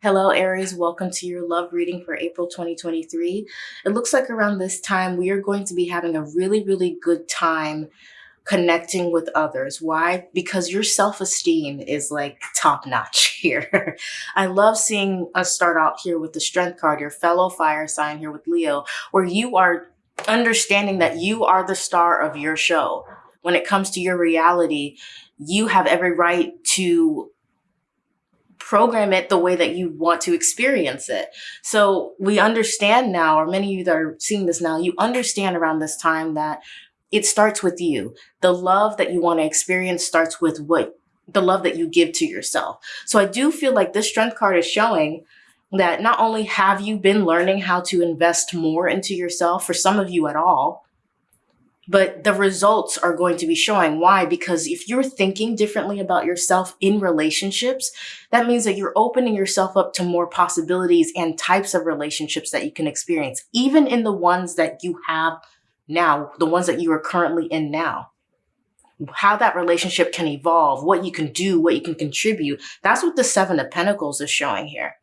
Hello, Aries. Welcome to your love reading for April 2023. It looks like around this time we are going to be having a really, really good time connecting with others. Why? Because your self-esteem is like top notch here. I love seeing us start out here with the strength card, your fellow fire sign here with Leo, where you are understanding that you are the star of your show. When it comes to your reality, you have every right to program it the way that you want to experience it. So we understand now, or many of you that are seeing this now, you understand around this time that it starts with you. The love that you want to experience starts with what the love that you give to yourself. So I do feel like this strength card is showing that not only have you been learning how to invest more into yourself, for some of you at all, but the results are going to be showing. Why? Because if you're thinking differently about yourself in relationships, that means that you're opening yourself up to more possibilities and types of relationships that you can experience, even in the ones that you have now, the ones that you are currently in now. How that relationship can evolve, what you can do, what you can contribute. That's what the Seven of Pentacles is showing here.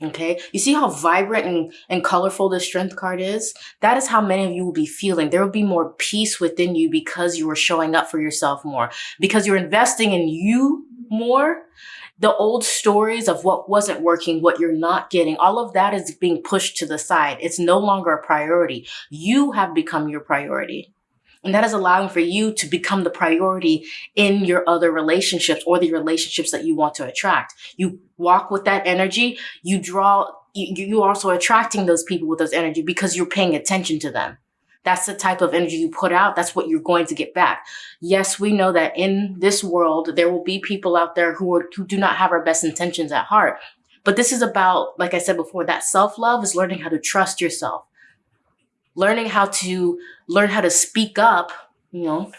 Okay. You see how vibrant and, and colorful the strength card is? That is how many of you will be feeling. There will be more peace within you because you are showing up for yourself more, because you're investing in you more. The old stories of what wasn't working, what you're not getting, all of that is being pushed to the side. It's no longer a priority. You have become your priority. And that is allowing for you to become the priority in your other relationships or the relationships that you want to attract. You walk with that energy, you draw, you, you also attracting those people with those energy because you're paying attention to them. That's the type of energy you put out. That's what you're going to get back. Yes, we know that in this world, there will be people out there who, are, who do not have our best intentions at heart. But this is about, like I said before, that self-love is learning how to trust yourself learning how to learn how to speak up, you know,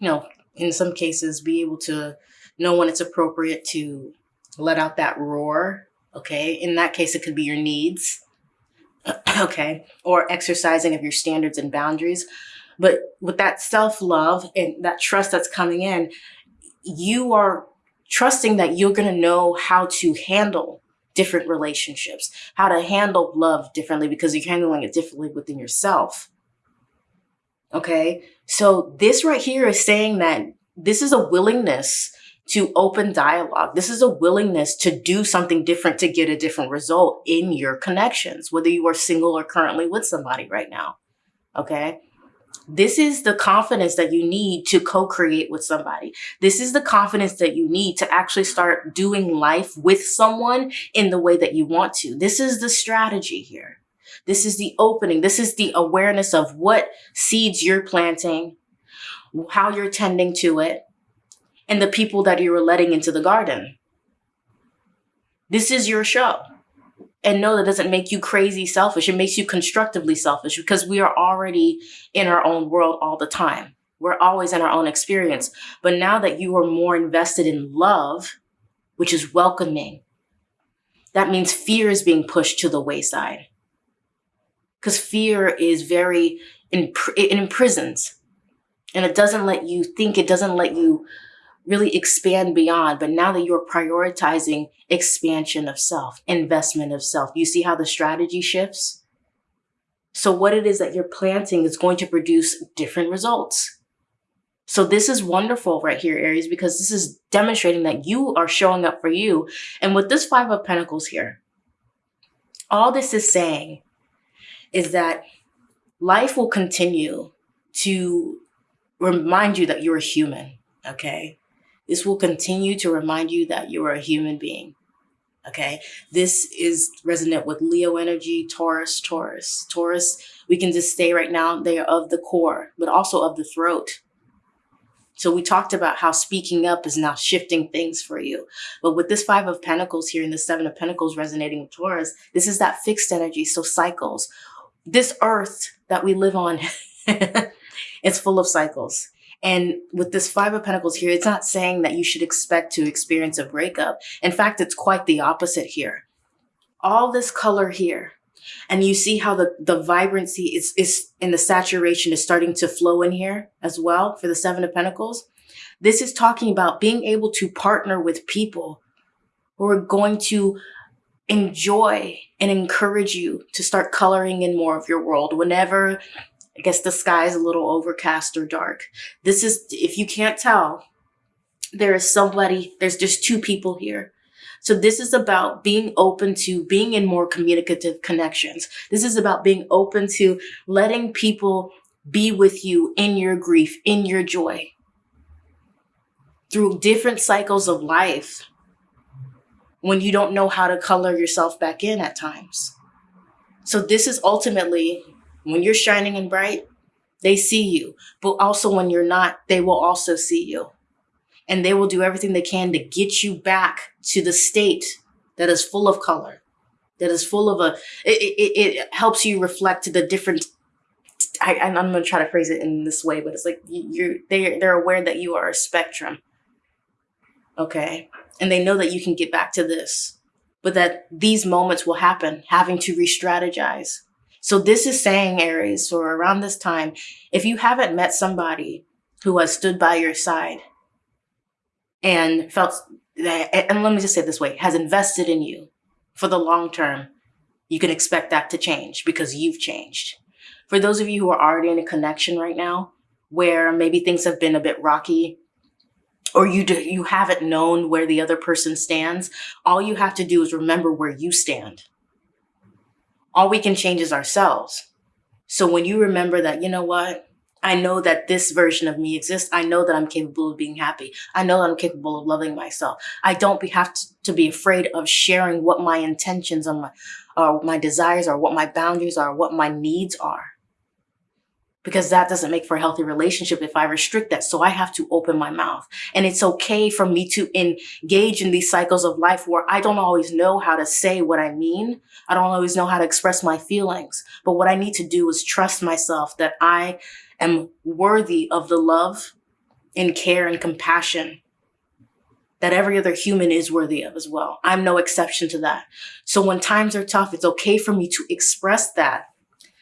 you know, in some cases be able to know when it's appropriate to let out that roar. Okay. In that case, it could be your needs. okay. Or exercising of your standards and boundaries. But with that self-love and that trust that's coming in, you are trusting that you're going to know how to handle different relationships, how to handle love differently because you're handling it differently within yourself. Okay. So this right here is saying that this is a willingness to open dialogue. This is a willingness to do something different to get a different result in your connections, whether you are single or currently with somebody right now. Okay. This is the confidence that you need to co-create with somebody. This is the confidence that you need to actually start doing life with someone in the way that you want to. This is the strategy here. This is the opening. This is the awareness of what seeds you're planting, how you're tending to it, and the people that you're letting into the garden. This is your show and no, that doesn't make you crazy selfish. It makes you constructively selfish because we are already in our own world all the time. We're always in our own experience. But now that you are more invested in love, which is welcoming, that means fear is being pushed to the wayside. Because fear is very, it imprisons and it doesn't let you think, it doesn't let you really expand beyond. But now that you're prioritizing expansion of self, investment of self, you see how the strategy shifts? So what it is that you're planting is going to produce different results. So this is wonderful right here, Aries, because this is demonstrating that you are showing up for you. And with this five of pentacles here, all this is saying is that life will continue to remind you that you're human, okay? This will continue to remind you that you are a human being. Okay. This is resonant with Leo energy, Taurus, Taurus, Taurus. We can just stay right now. They are of the core, but also of the throat. So we talked about how speaking up is now shifting things for you. But with this five of pentacles here and the seven of pentacles resonating with Taurus, this is that fixed energy. So cycles, this earth that we live on, it's full of cycles. And with this Five of Pentacles here, it's not saying that you should expect to experience a breakup. In fact, it's quite the opposite here. All this color here, And you see how the, the vibrancy is, is in the saturation is starting to flow in here as well for the seven of pentacles. This is talking about being able to partner with people who are going to enjoy and encourage you to start coloring in more of your world whenever I guess the sky is a little overcast or dark. This is, if you can't tell, there is somebody, there's just two people here. So this is about being open to being in more communicative connections. This is about being open to letting people be with you in your grief, in your joy through different cycles of life when you don't know how to color yourself back in at times. So this is ultimately when you're shining and bright, they see you. But also when you're not, they will also see you. And they will do everything they can to get you back to the state that is full of color, that is full of a, it, it, it helps you reflect the different I, am going to try to phrase it in this way, but it's like you're they they're aware that you are a spectrum, okay, and they know that you can get back to this, but that these moments will happen, having to re-strategize, so this is saying, Aries, or around this time, if you haven't met somebody who has stood by your side and felt that, and let me just say this way, has invested in you for the long term, you can expect that to change because you've changed. For those of you who are already in a connection right now, where maybe things have been a bit rocky, or you do, you haven't known where the other person stands, all you have to do is remember where you stand all we can change is ourselves. So when you remember that, you know what? I know that this version of me exists. I know that I'm capable of being happy. I know that I'm capable of loving myself. I don't have to, to be afraid of sharing what my intentions are, my, or my desires are, what my boundaries are, what my needs are because that doesn't make for a healthy relationship if I restrict that. So I have to open my mouth. And it's okay for me to engage in these cycles of life where I don't always know how to say what I mean. I don't always know how to express my feelings. But what I need to do is trust myself that I am worthy of the love and care and compassion that every other human is worthy of as well. I'm no exception to that. So when times are tough, it's okay for me to express that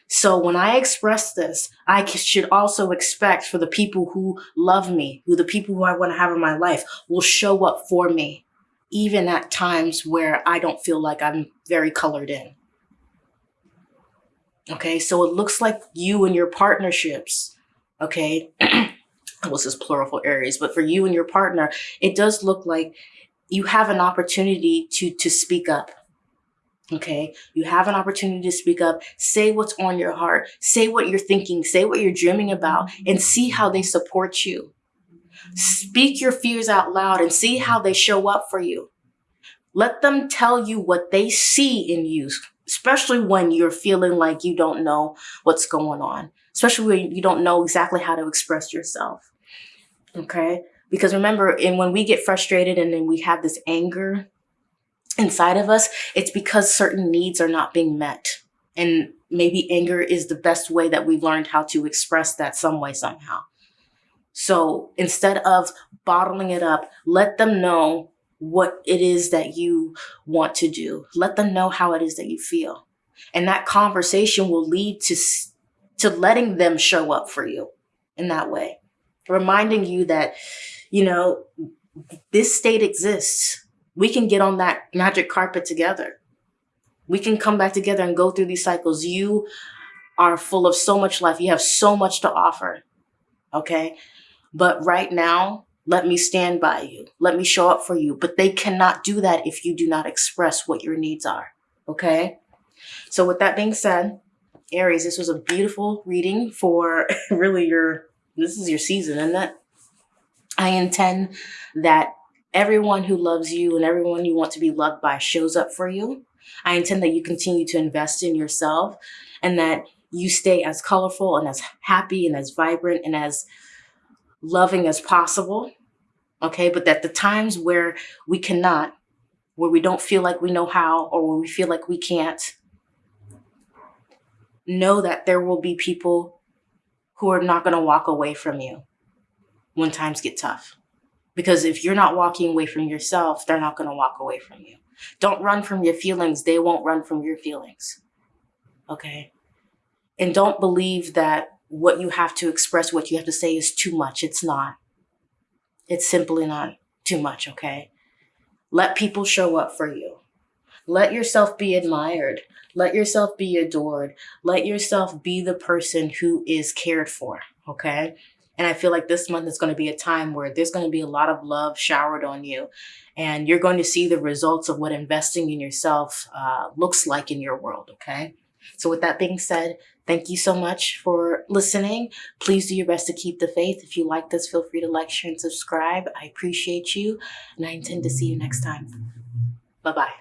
so when I express this, I should also expect for the people who love me, who the people who I want to have in my life will show up for me, even at times where I don't feel like I'm very colored in. Okay, so it looks like you and your partnerships, okay, well, this is plural for Aries, but for you and your partner, it does look like you have an opportunity to, to speak up Okay. You have an opportunity to speak up, say what's on your heart, say what you're thinking, say what you're dreaming about and see how they support you. Speak your fears out loud and see how they show up for you. Let them tell you what they see in you, especially when you're feeling like you don't know what's going on, especially when you don't know exactly how to express yourself. Okay. Because remember, and when we get frustrated and then we have this anger inside of us, it's because certain needs are not being met. And maybe anger is the best way that we've learned how to express that some way, somehow. So instead of bottling it up, let them know what it is that you want to do. Let them know how it is that you feel. And that conversation will lead to, to letting them show up for you in that way. Reminding you that, you know, this state exists we can get on that magic carpet together. We can come back together and go through these cycles. You are full of so much life. You have so much to offer. Okay. But right now, let me stand by you. Let me show up for you. But they cannot do that if you do not express what your needs are. Okay. So with that being said, Aries, this was a beautiful reading for really your, this is your season, isn't it? I intend that everyone who loves you and everyone you want to be loved by shows up for you. I intend that you continue to invest in yourself and that you stay as colorful and as happy and as vibrant and as loving as possible. Okay. But that the times where we cannot, where we don't feel like we know how, or where we feel like we can't, know that there will be people who are not going to walk away from you when times get tough. Because if you're not walking away from yourself, they're not going to walk away from you. Don't run from your feelings. They won't run from your feelings. okay? And don't believe that what you have to express, what you have to say is too much. It's not. It's simply not too much, okay? Let people show up for you. Let yourself be admired. Let yourself be adored. Let yourself be the person who is cared for, okay? And I feel like this month is going to be a time where there's going to be a lot of love showered on you. And you're going to see the results of what investing in yourself uh, looks like in your world, okay? So, with that being said, thank you so much for listening. Please do your best to keep the faith. If you like this, feel free to like, share, and subscribe. I appreciate you, and I intend to see you next time. Bye bye.